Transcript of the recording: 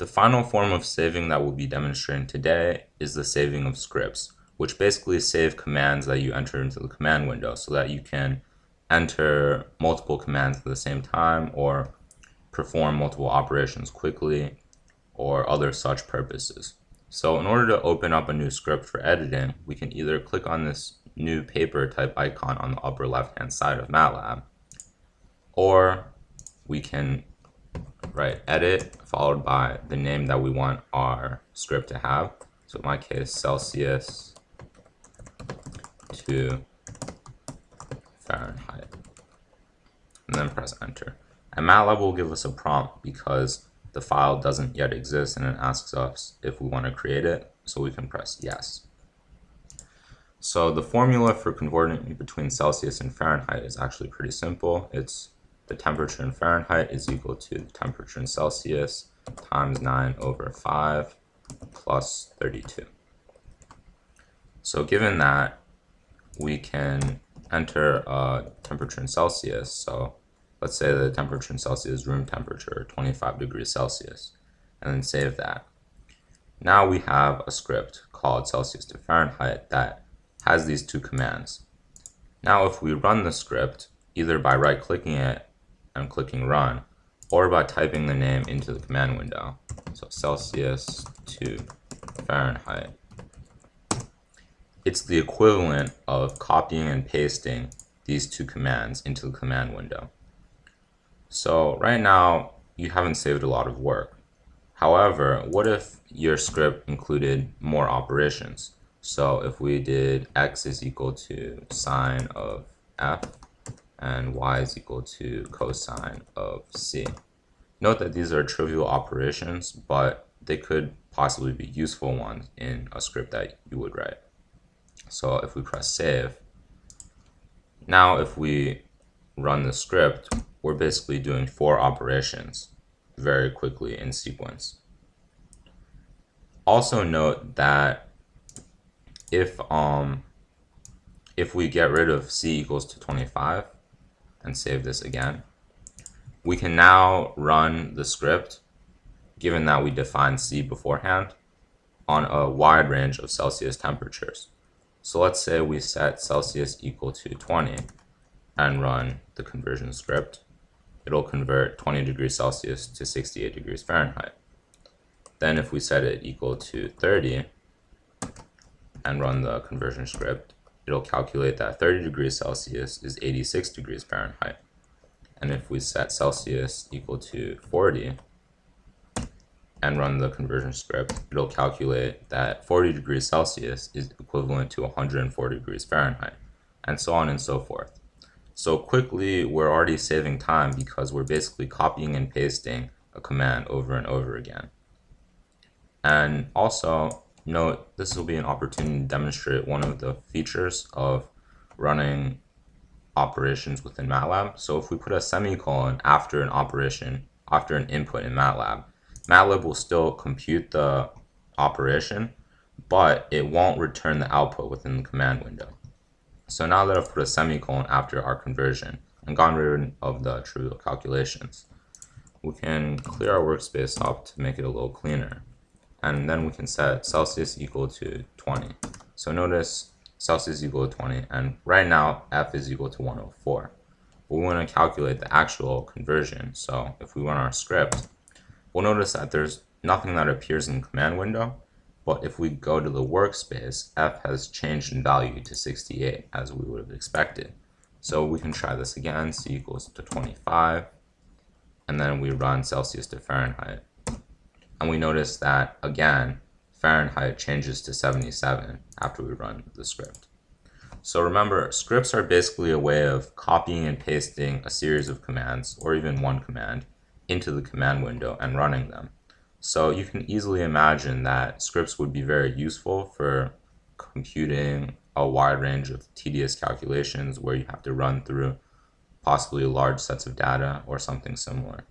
The final form of saving that we'll be demonstrating today is the saving of scripts, which basically save commands that you enter into the command window so that you can enter multiple commands at the same time or perform multiple operations quickly or other such purposes. So in order to open up a new script for editing, we can either click on this new paper type icon on the upper left hand side of MATLAB, or we can write edit followed by the name that we want our script to have. So in my case, Celsius to Fahrenheit. And then press enter. And MATLAB will give us a prompt because the file doesn't yet exist and it asks us if we want to create it. So we can press yes. So the formula for converting between Celsius and Fahrenheit is actually pretty simple. It's the temperature in Fahrenheit is equal to the temperature in Celsius times 9 over 5 plus 32. So given that, we can enter a temperature in Celsius. So let's say the temperature in Celsius is room temperature, 25 degrees Celsius, and then save that. Now we have a script called Celsius to Fahrenheit that has these two commands. Now if we run the script, either by right-clicking it I'm clicking run, or by typing the name into the command window. So Celsius to Fahrenheit. It's the equivalent of copying and pasting these two commands into the command window. So right now, you haven't saved a lot of work. However, what if your script included more operations? So if we did x is equal to sine of f, and y is equal to cosine of c. Note that these are trivial operations, but they could possibly be useful ones in a script that you would write. So if we press save, now if we run the script, we're basically doing four operations very quickly in sequence. Also note that if um if we get rid of c equals to 25, and save this again. We can now run the script, given that we defined C beforehand, on a wide range of Celsius temperatures. So let's say we set Celsius equal to 20 and run the conversion script. It'll convert 20 degrees Celsius to 68 degrees Fahrenheit. Then if we set it equal to 30 and run the conversion script, it'll calculate that 30 degrees Celsius is 86 degrees Fahrenheit. And if we set Celsius equal to 40 and run the conversion script, it'll calculate that 40 degrees Celsius is equivalent to 104 degrees Fahrenheit, and so on and so forth. So quickly, we're already saving time because we're basically copying and pasting a command over and over again. And also, Note, this will be an opportunity to demonstrate one of the features of running operations within MATLAB. So if we put a semicolon after an operation, after an input in MATLAB, MATLAB will still compute the operation, but it won't return the output within the command window. So now that I've put a semicolon after our conversion and gone rid of the trivial calculations, we can clear our workspace up to make it a little cleaner and then we can set Celsius equal to 20. So notice Celsius equal to 20, and right now F is equal to 104. But we want to calculate the actual conversion. So if we run our script, we'll notice that there's nothing that appears in the command window, but if we go to the workspace, F has changed in value to 68 as we would have expected. So we can try this again, C equals to 25, and then we run Celsius to Fahrenheit and we notice that again Fahrenheit changes to 77 after we run the script. So remember, scripts are basically a way of copying and pasting a series of commands, or even one command, into the command window and running them. So you can easily imagine that scripts would be very useful for computing a wide range of tedious calculations where you have to run through possibly large sets of data or something similar.